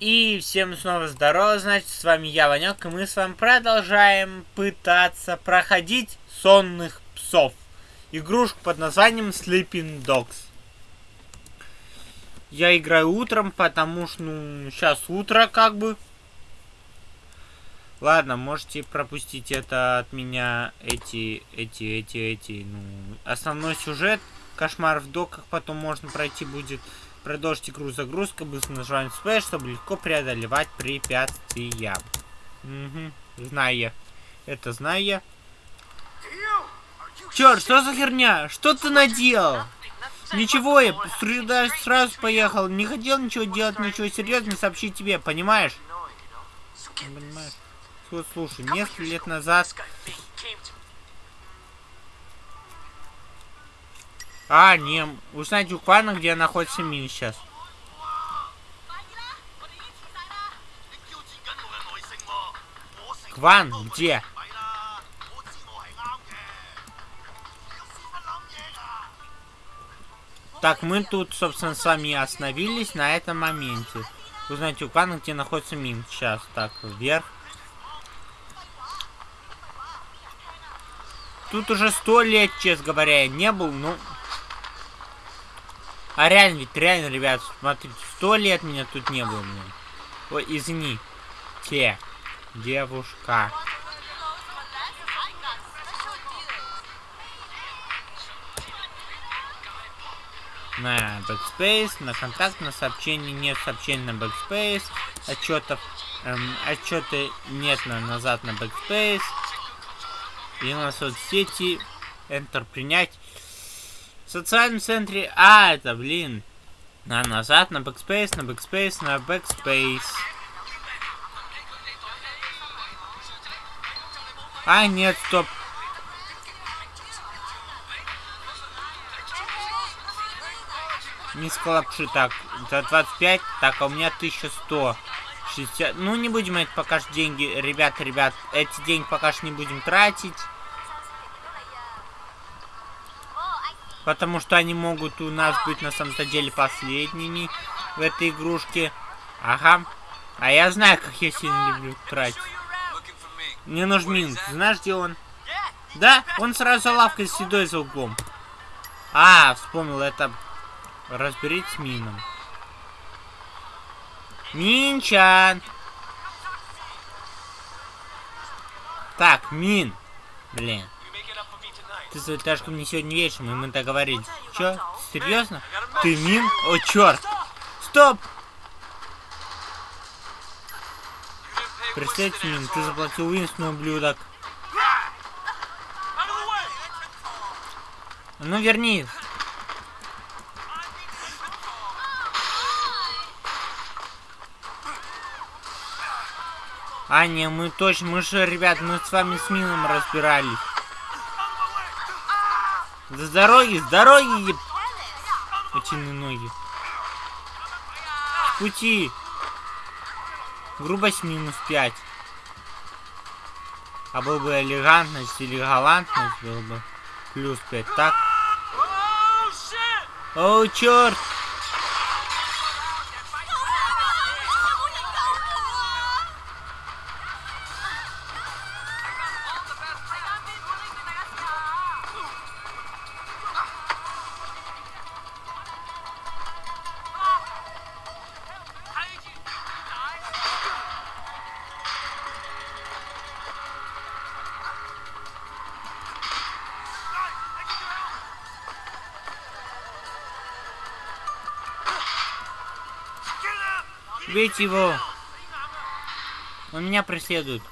И всем снова здорово, значит, с вами я, Ванек, и мы с вами продолжаем пытаться проходить сонных псов. Игрушку под названием Sleeping Dogs. Я играю утром, потому что, ну, сейчас утро, как бы. Ладно, можете пропустить это от меня, эти, эти, эти, эти, ну, основной сюжет, кошмар в доках, потом можно пройти будет. Продолжить игру загрузка, быстро нажимаем Space, чтобы легко преодолевать препятствия. Угу, знаю я. Это знаю я. Черт, что за херня? Что ты наделал? Ничего, я сюда сразу поехал. Не хотел ничего делать, ничего серьезного сообщить тебе, понимаешь? Понимаешь? Слушай, несколько лет назад А, не, узнать у Квана, где находится Мин сейчас. Кван, где? Так, мы тут, собственно, с вами остановились на этом моменте. Узнать у Квана, где находится Мин. Сейчас, так, вверх. Тут уже сто лет, честно говоря, не был, ну... А реально, ведь реально, ребят, смотрите, сто лет меня тут не было, блин. Ой, извини. Те. Девушка. На Backspace, на контакт, на сообщение, нет сообщений на Backspace, отчетов, эм, отчеты нет на назад на Backspace, и на соцсети, Enter принять. В социальном центре... А, это, блин. На назад, на backspace, на backspace, на backspace. А, нет, стоп. Миска лапши, так, за 25, так, а у меня 1100. 60, ну не будем это пока что деньги, ребят, ребят, эти деньги пока что не будем тратить. Потому что они могут у нас быть на самом-то деле последними в этой игрушке. Ага. А я знаю, как я сильно люблю тратить. Мне нужен. Знаешь, где он? Да, он сразу лавкой седой за углом. А, вспомнил, это... Разберитесь с Мином. Минчан! Так, Мин. Блин. Залетаешь ко мне сегодня вечером, и мы договорились. Чё? Серьезно? Ты мин? О, черт! Стоп! Представьте, Мин, ты заплатил Уинстону, ублюдок. Ну, верни. А, не, мы точно, мы же, ребят, мы с вами с Мином разбирались. С дороги, с дороги, еб... Утиные ноги. С пути. Грубость минус 5. А был бы элегантность или галантность, был бы плюс 5, так? О, черт! Бейте его! Он меня преследует.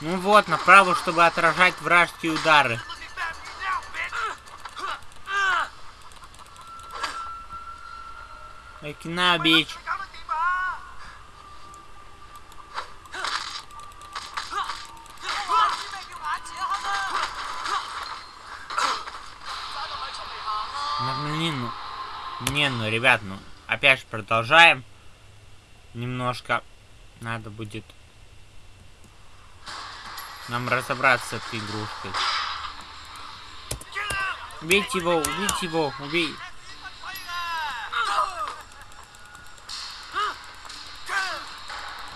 Ну вот, направо, чтобы отражать вражеские удары. Окина, бич. Ну, ну, ну, не, ну, ребят, ну, опять же продолжаем. Немножко надо будет нам разобраться с этой игрушкой. Убейте его, убейте его, убей.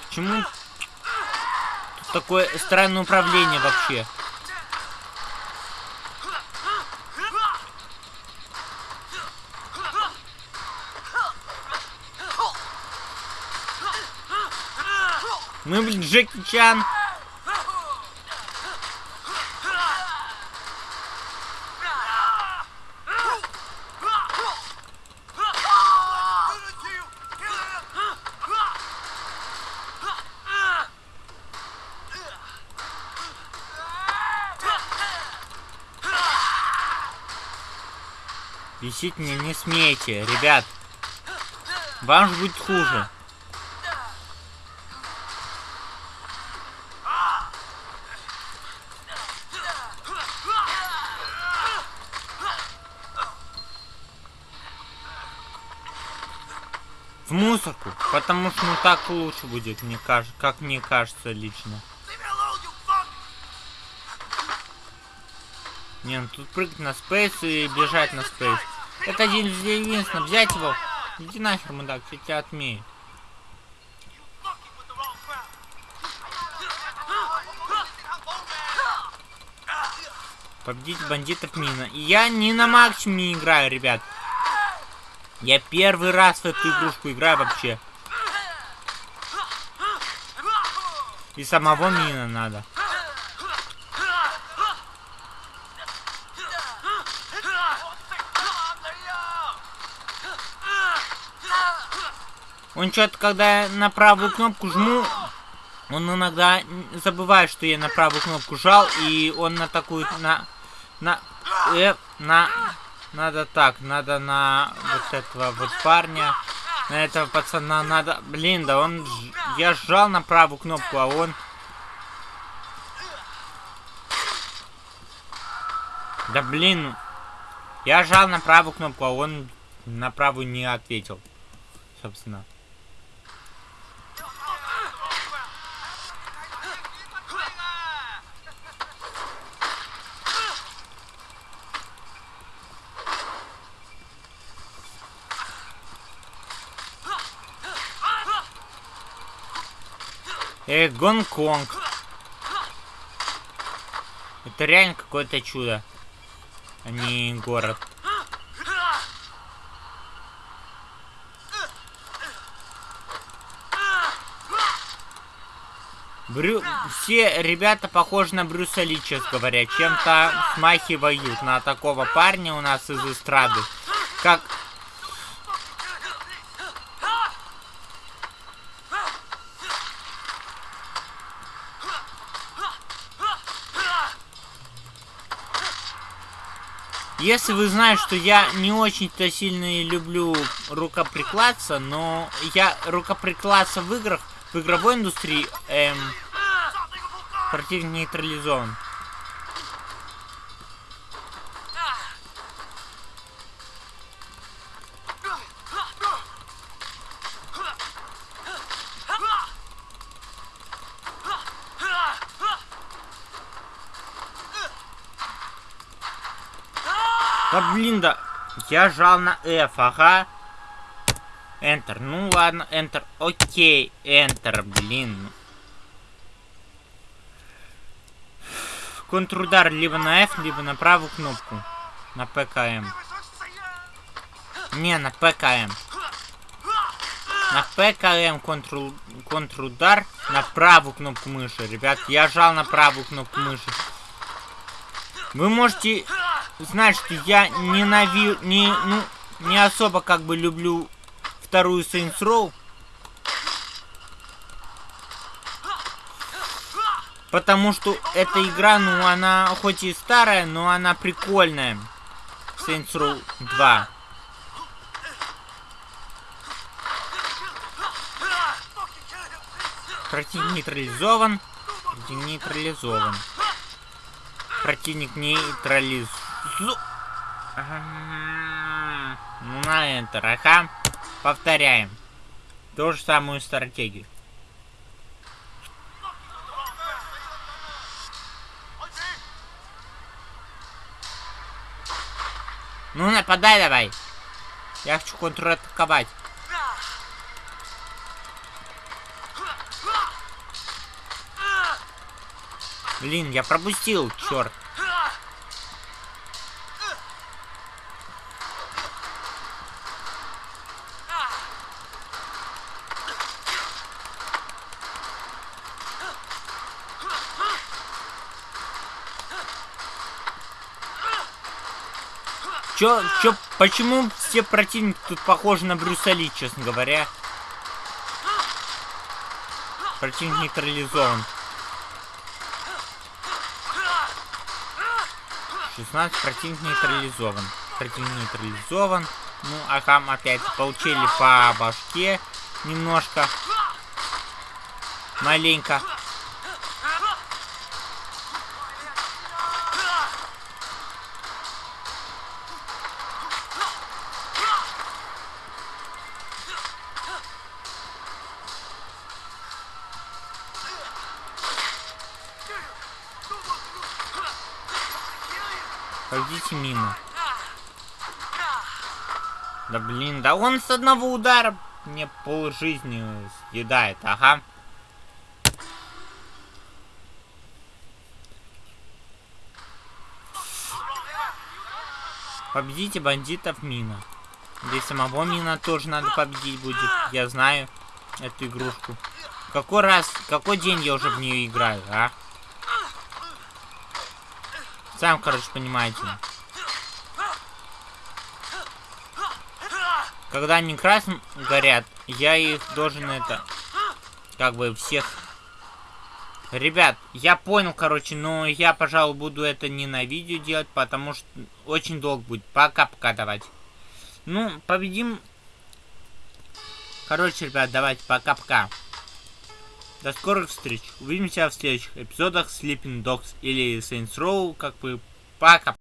Почему тут такое странное управление вообще? Мы, блин, Джеки Чан. Висить мне не смейте, ребят. Вам же будет хуже. В мусорку, потому что ну так лучше будет, мне кажется, как мне кажется лично. Не, ну тут прыгать на спейс и бежать на спейс. Это один единственно. Взять его. Иди нахер, мудак, я тебя отмею. Победить бандитов мина. Я не на максимуме играю, ребят. Я первый раз в эту игрушку играю вообще. И самого мина надо. Он что-то, когда я на правую кнопку жму, он иногда забывает, что я на правую кнопку жал, и он на такую, на, на, э, на, надо так, надо на вот этого вот парня, на этого пацана надо, блин, да он, я сжал на правую кнопку, а он, да блин, я жал на правую кнопку, а он на правую не ответил, собственно. Э, Гонконг. Это реально какое-то чудо, а не город. Брю... Все ребята похожи на Брюса Ли, честно говоря. Чем-то смахивают на такого парня у нас из эстрады. Как Если вы знаете, что я не очень-то сильно люблю рукоприкладство, но я рукоприкладство в играх, в игровой индустрии, эм, противник нейтрализован. Да блин, да. Я жал на F, ага. Enter. Ну ладно, Enter. Окей, Enter, блин. Контрудар либо на F, либо на правую кнопку. На ПКМ. Не, на ПКМ. На ПКМ контру... контрудар на правую кнопку мыши. Ребят, я жал на правую кнопку мыши. Вы можете знать, что я ненавижу, не, ну, не особо как бы люблю вторую Saints Row. Потому что эта игра, ну, она хоть и старая, но она прикольная. Saints Row 2. Противник нейтрализован. Противник нейтрализован. Противник нейтрализован. Зу... На Enter, ага. Повторяем. Ту же самую стратегию. Ну, нападай давай. Я хочу контратаковать. Блин, я пропустил, черт. Чё, чё, почему все противники тут похожи на Брюса Ли, честно говоря? Противник нейтрализован. 16 противник нейтрализован. Противник нейтрализован. Ну, Ахам опять получили по башке немножко. Маленько. Пойдите мимо. Да блин, да он с одного удара мне пол жизни съедает, ага. Победите бандитов Мина. Здесь самого Мина тоже надо победить будет. Я знаю эту игрушку. Какой раз, какой день я уже в нее играю, а? Сам, короче, понимаете. Когда они красным горят, я их должен это... Как бы всех... Ребят, я понял, короче, но я, пожалуй, буду это не на видео делать, потому что очень долго будет. Пока-пока давайте. Ну, победим... Короче, ребят, давайте, пока-пока. До скорых встреч. Увидимся в следующих эпизодах Sleeping Dogs или Saints Row, как бы пока.